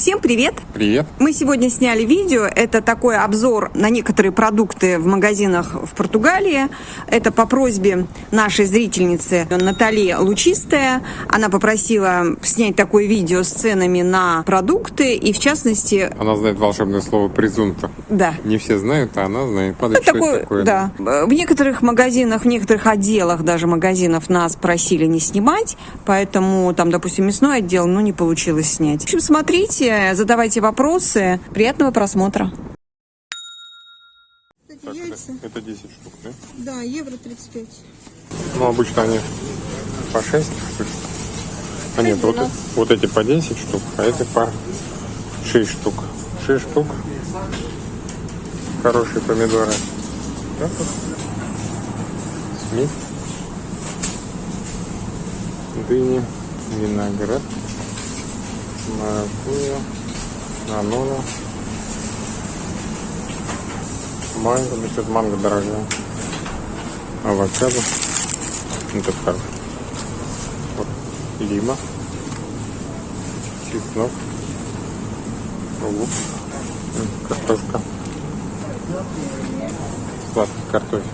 Всем привет! Привет! Мы сегодня сняли видео. Это такой обзор на некоторые продукты в магазинах в Португалии. Это по просьбе нашей зрительницы Натальи Лучистая. Она попросила снять такое видео с ценами на продукты и, в частности... Она знает волшебное слово «презумпто». Да. Не все знают, а она знает. Падает, это такое, такое, да. В некоторых магазинах, в некоторых отделах даже магазинов нас просили не снимать, поэтому там, допустим, мясной отдел, ну, не получилось снять. В общем, смотрите, задавайте вопросы. Приятного просмотра. Кстати, так, яйца. Это, это 10 штук, да? Да, евро 35. Ну, обычно они по 6 штук. А нет, вот, вот эти по 10 штук, а эти по 6 штук. 6 штук. Хорошие помидоры. Вот. Смесь. Дыни, виноград маракуйя, нанола, манго, ну что манго дорогая, авокадо, это хорошо, вот, лима, чеснок, лук, картошка, сладкий картофель,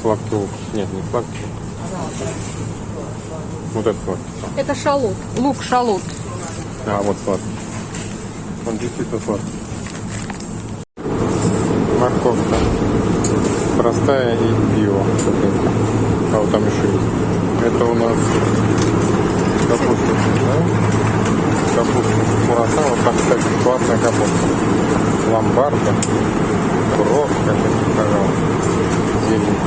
сладкий лук, нет, не сладкий, вот это сладкий. Это шалот, лук шалот. А, вот сладкий. Он действительно сладкий. Морковка. Простая и био. А вот там еще есть. Это у нас капуста. Да? Капуста кураса. Вот там, кстати, классная капуста. Ломбарда. Бровка, пожалуйста. Зелень.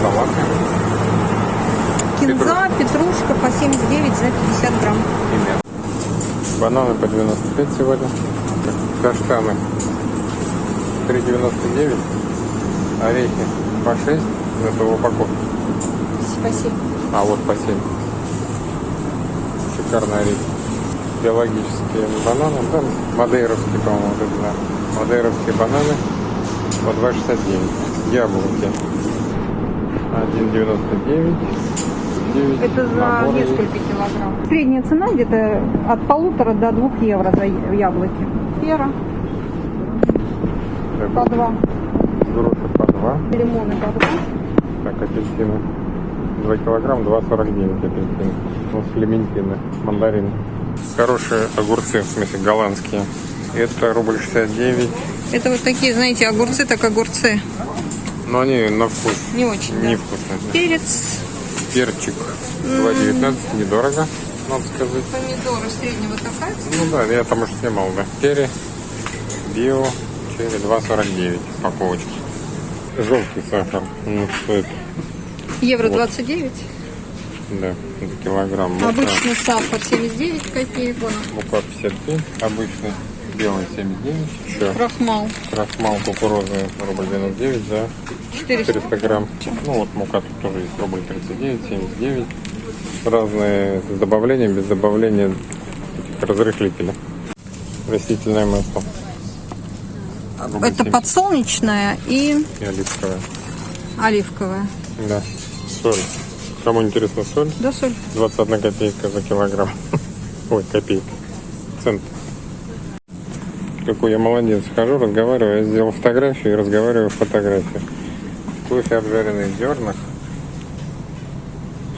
Салат. Кинза, петрушка по 79 за 50 грамм. Примерно. Бананы по 95 сегодня. Каштаны 3,99. Орехи по 6. Это в упаковке. По 7. А вот по 7. Шикарные орехи. Биологические бананы. Там мадейровские, по-моему, вот это, да. Мадейровские бананы по 2,69. Яблоки 1,99. 9 Это за наборы. несколько килограмм. Средняя цена где-то от полутора до двух евро за яблоки. Пера по два. Груши по два. Лимоны по два. Так, апельсины. 2 килограмм, 2,49 апельсины. Ну, клементины, мандарины. Хорошие огурцы, в смысле голландские. Это рубль 69. Это вот такие, знаете, огурцы, так огурцы. Но они на вкус. Не очень, Не да. вкусно. Перец перчик 2,19, недорого, надо сказать. Помидоры среднего такая Ну да, я там уже снимал, да. Черри, био, черри 2,49 упаковочки. Желтый сахар, ну стоит. Евро вот. 29. Да, килограмм. Мука. Обычный сахар 79 копеек. Мука 55, обычный белый 79. Еще крахмал. Крахмал кукурузный рубль 99 за 400. 400 грамм. Ну вот мука тут тоже есть рубль 39, 79. Разные с добавлением, без добавления этих разрыхлителей. Растительное масло. Рубль Это 70. подсолнечное и... И оливковое. Оливковое. Да. Соль. Кому интересно соль? Да, соль. 21 копейка за килограмм. Ой, копейка. Цент какой я молодец. Хожу, разговариваю, я сделал фотографию и разговариваю в фотографии. Кофе обжаренный в зернах,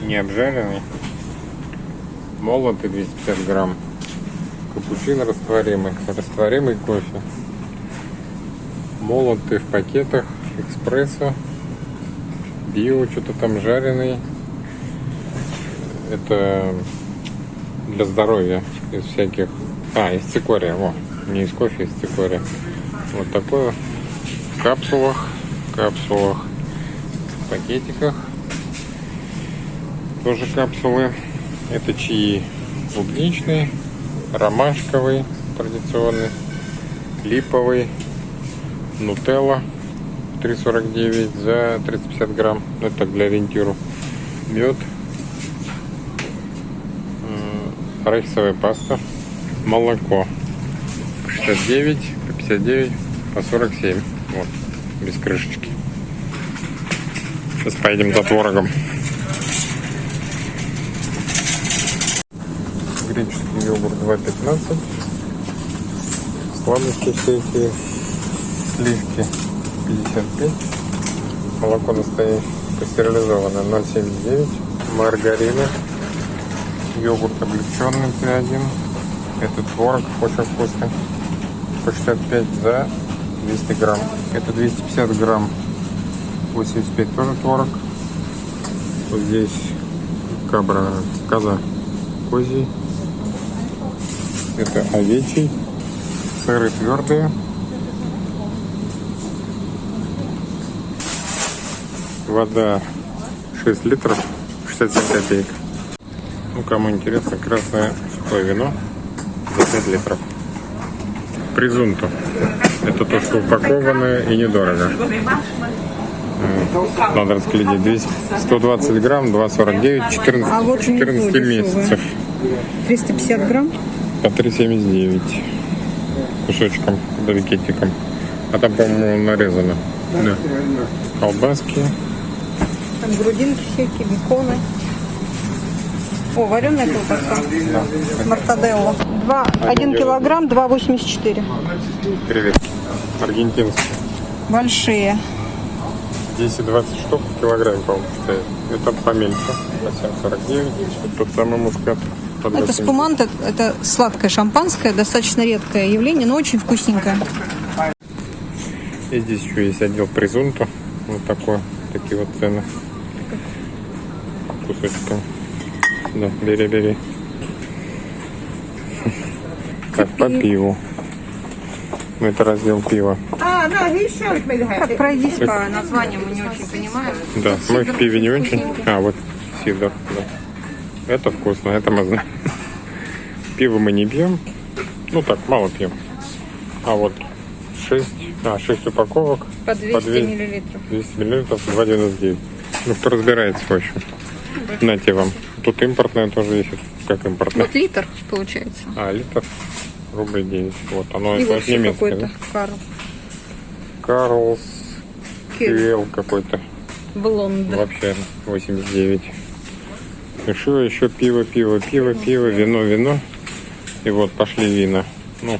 не обжаренный, молотый 250 грамм, капучино растворимый, растворимый кофе, молотый в пакетах, экспрессо, био, что-то там жареный. Это для здоровья из всяких... А, из цикория, вот не из кофе, из цикория. Вот такое в капсулах, капсулах, в пакетиках. Тоже капсулы. Это чаи клубничный, ромашковый традиционный, липовый, нутелла 3,49 за 350 грамм. Ну, это так для ориентиру. Мед, арахисовая паста, молоко 69, по 59, по 47. Вот, без крышечки. Сейчас поедем за творогом. греческий йогурт 2,15. Сладости всякие, сливки 55. Молоко настоящее, пастеризованное 0,79. Маргарина. Йогурт облегченный Т1. Это творог очень вкусный. По 65 за 200 грамм. Это 250 грамм. 85 тоже творог. Вот здесь кабра, коза козий. Это овечий. Сыры твердые. Вода 6 литров, 67 копеек. Ну, кому интересно, красное сухое вино за 5 литров. Презунту. Это то, что упакованное и недорого. Надо расклеить 200, 120 грамм, 2,49, 14, А вот 14 внизу месяцев. 350 грамм. По 3,79 кусочком, да, пакетиком. А там, по-моему, нарезано. Да. Колбаски. Там грудинки всякие, беконы. О, вареная колбаса. Мартаделла. Два, один килограмм, 2,84. Креветки. Аргентинские. Большие. 10-20 штук в килограмме, по-моему, стоит. Это поменьше. По 7,49. Тот самый мускат. Это 2,70. спумант, это, сладкое шампанское, достаточно редкое явление, но очень вкусненькое. И здесь еще есть отдел презунту. Вот такой. Такие вот цены. Кусочками. Да, бери, бери. Так, по пиву. Ну, Это раздел пива. Так, пройдись по названиям, мы не очень понимаем. Да, мы в пиве не очень. А, вот сидор, да. Это вкусно, это мы знаем. Пиво мы не пьем. Ну так, мало пьем. А вот 6, а, 6 упаковок. По 200 две- миллилитров. 200 миллилитров, 2,99. Ну, кто разбирается, в общем. Нате вам. Тут импортное тоже есть. Как импортное? Вот литр получается. А, литр. Рубль 9. Вот, оно И это вообще немецкое, какой-то? Карл. Карлс. Кюэл какой-то. Блонд. Вообще 89. Еще, еще пиво, пиво, пиво, пиво, вино, вино. И вот пошли вина. Ну,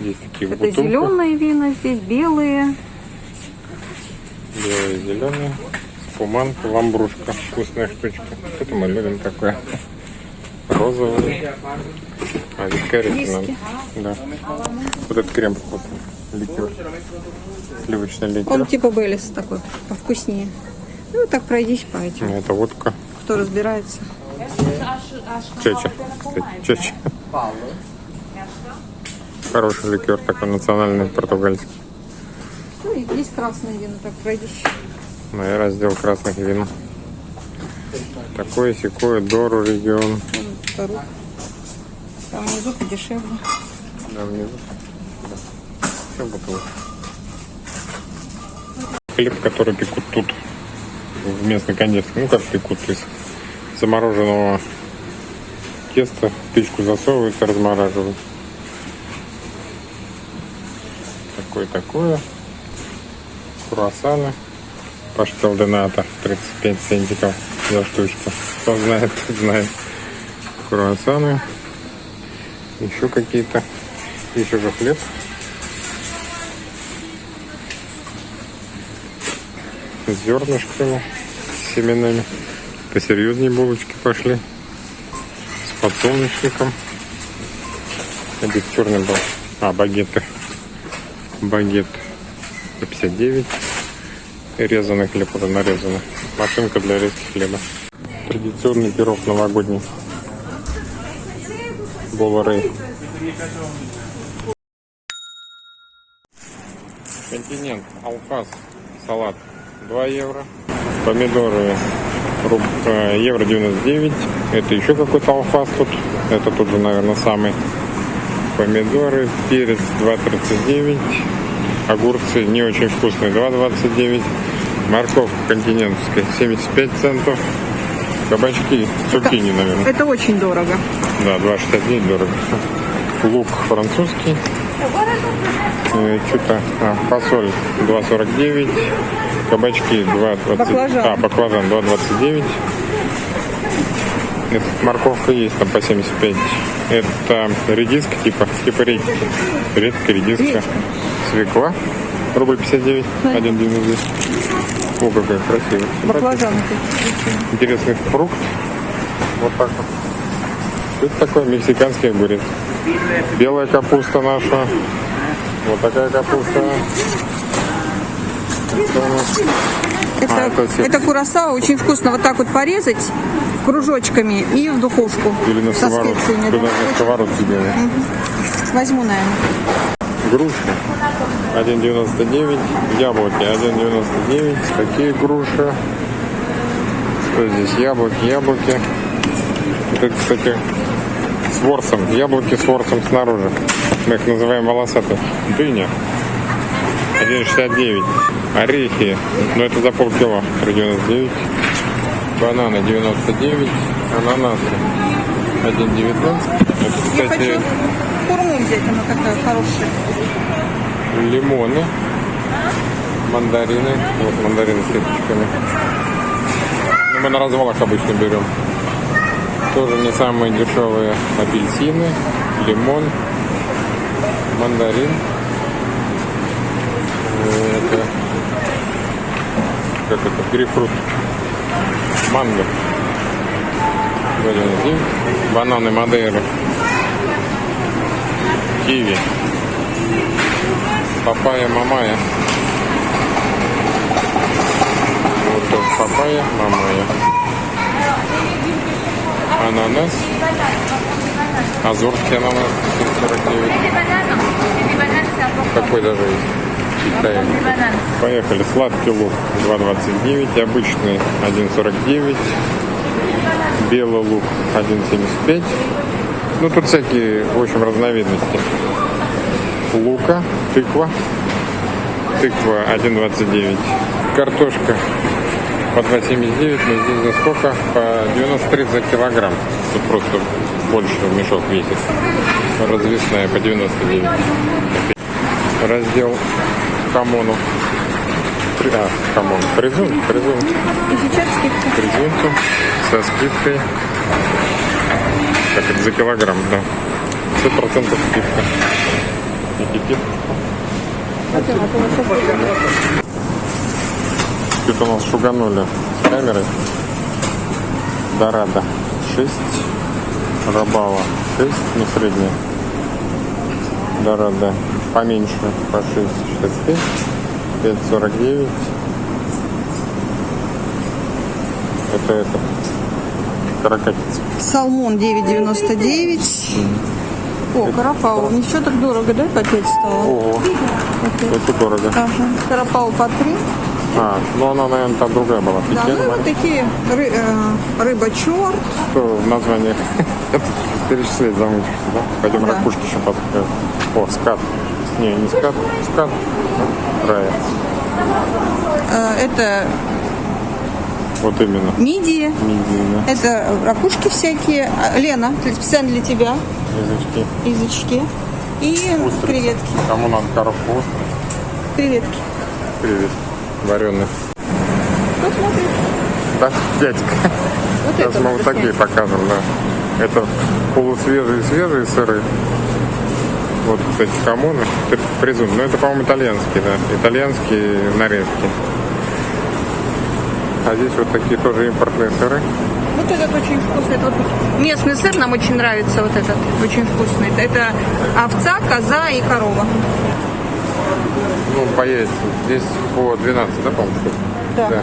здесь такие Это бутылках. зеленые вина здесь, белые. Белые, зеленые. Спуманка, ламбрушка. Вкусная штучка. Это мы любим такое. Розовый. А, надо. Виски. Да. Вот этот крем вкусный. Ликер. Сливочный ликер. Он типа Беллис такой, повкуснее. Ну, так пройдись по этим, Это водка. кто разбирается. Кстати, Чеча. Хороший ликер такой национальный португальский. Ну, и есть красные вина, так пройдись. Ну, я раздел красных вин. Такое секое Дору регион. Второй. Там внизу подешевле. Да, внизу. Да. Все бутылки. Хлеб, который пекут тут, в местной кондитерской. Ну, как пекут, то есть замороженного теста в печку засовывают и размораживают. Такое-такое. Круассаны. Паштел Дената 35 центиков за штучку. Кто знает, тот знает. Круассаны. Еще какие-то. Еще же хлеб. С зернышками, с семенами. Посерьезнее булочки пошли. С подсолнечником. Это черный был. А, багеты. Багет 159. И резаный хлеб уже нарезанный. Машинка для резки хлеба. Традиционный пирог новогодний. Боларей. Континент, алфас, салат 2 евро. Помидоры руб, евро 99. Это еще какой-то алфас тут. Это тут же, наверное, самый. Помидоры, перец 2,39. Огурцы не очень вкусные 2,29. Морковка континентская 75 центов. Кабачки, цукини, наверное. Это очень дорого. Да, 2,69 дорого. Лук французский. Э, Что-то а, фасоль 2,49. Кабачки 2,20. Баклажан. А, баклажан 2,29. Это морковка есть там по 75. Это редиска типа, типа редьки. Редька, редиска. Свекла. Рубль 59, 1,99. О, какая красивая. Баклажаны такие. Интересный фрукт. Вот так вот. Что это такое? Мексиканский огурец. Белая капуста наша. Вот такая капуста. Это Это, А, это это курасао очень вкусно вот так вот порезать кружочками и в духовку Или на специями. да. На сковородке делают. Возьму, наверное. Груши 1,99. Яблоки 1,99. Такие груши. Что здесь? Яблоки, яблоки. Это, кстати, с ворсом. Яблоки с ворсом снаружи. Мы их называем волосатые. Дыня. 1,69. Орехи. Но это за полкило. 3,99. Бананы 99. Ананасы 1,19. Это, Я кстати, хочу хурму взять, она такая хорошая. лимоны, мандарины. Вот мандарины с веточками. Ну, мы на развалах обычно берем. Тоже не самые дешевые апельсины, лимон, мандарин. Это, как это, грейпфрут. Манго. 2,99. Бананы Мадейры. Киви. Папайя, мамая. Вот тут папайя, мамая. Ананас. Азорский ананас 49. Такой даже есть. Китай. Поехали. Сладкий лук 2,29. Обычный 1,49. Белый лук 1,75. Ну, тут всякие, в общем, разновидности. Лука, тыква. Тыква 1,29. Картошка по 2,79. Но здесь за сколько? По 93 за килограмм. Тут просто больше мешок весит. Развесная по 99. Раздел хамону. А, хамон. Презун, презун. И сейчас скидка. Презунцу со скидкой. Как это за килограмм, да. 100% скидка. Аппетит. Тут у нас шуганули с камерой. Дорадо 6. Рабава 6, не средняя. Дорадо поменьше по 6,65. 5,49. Это это. Каракатица. Салмон 9,99. О, карапау. Ничего так дорого, да, 5 стало? Ого, это дорого. Ага. Карапау по 3. А, ну она, наверное, там другая была. Да, Пекин, ну вот такие ры- э, рыба черт. что в названии перечислять замучишься, да? Пойдем Да. ракушки еще подскажем. О, скат. Не, не скат, скат. Рая. Э, это Вот именно. мидии. Мидии, да. Это ракушки всякие. А, Лена, специально для тебя. Язычки. Язычки. И Устрицы. креветки. Кому надо коробку острых? Креветки. Привет. Вареных. Вот смотри. Да, дядька. Вот Сейчас мы вот такие снять. покажем, да. Это полусвежие свежие сыры. Вот, кстати, хамоны. Это презум. Ну, это, по-моему, итальянские, да. Итальянские нарезки. А здесь вот такие тоже импортные сыры. Вот этот очень вкусный. Это вот местный сыр нам очень нравится. Вот этот очень вкусный. Это овца, коза и корова. Ну, по яйцам. Здесь по 12, да, по-моему? штук? Да.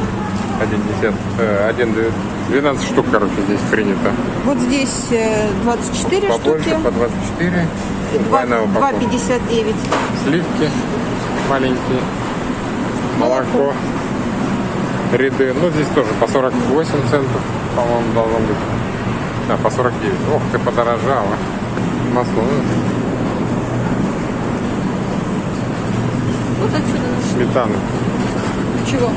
Один десят. э, один, две- 12 штук, короче, здесь принято. Вот здесь э, 24 Побольше, штуки. по 24. Двойная упаковка. 2,59. Сливки маленькие. Молоко. Ряды. Ну, здесь тоже по 48 центов, по-моему, должно быть. Да, по 49. Ох, ты подорожала. Масло. Вот отсюда. Сметана. Чего?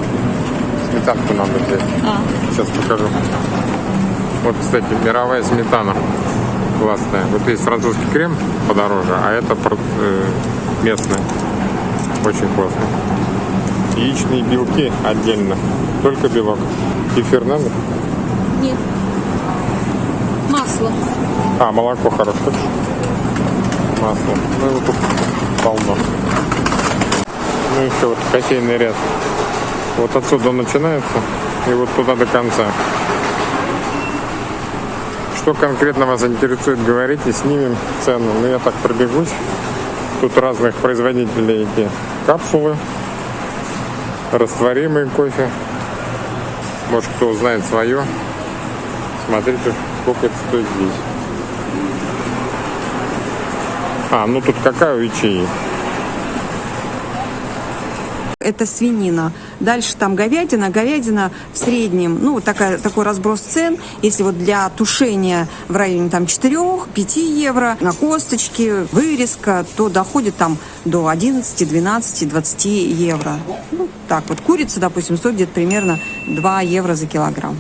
Сметанку надо взять. А, Сейчас покажу. Вот, кстати, мировая сметана. Классная. Вот есть французский крем подороже, а это э, местный. Очень классно. Яичные белки отдельно. Только белок. Кефир надо? нет. Масло. А, молоко хорошо. Масло. Ну, его тут полно. Ну, еще вот кофейный ряд. Вот отсюда он начинается. И вот туда до конца. Что конкретно вас интересует, говорите, снимем цену. Ну, я так пробегусь. Тут разных производителей эти капсулы. Растворимый кофе. Может, кто узнает свое. Смотрите, сколько это стоит здесь. А, ну тут какая у ячеи? это свинина. Дальше там говядина. Говядина в среднем, ну, вот такая, такой разброс цен. Если вот для тушения в районе там 4-5 евро, на косточки, вырезка, то доходит там до 11, 12, 20 евро. Ну, так вот, курица, допустим, стоит где-то примерно 2 евро за килограмм.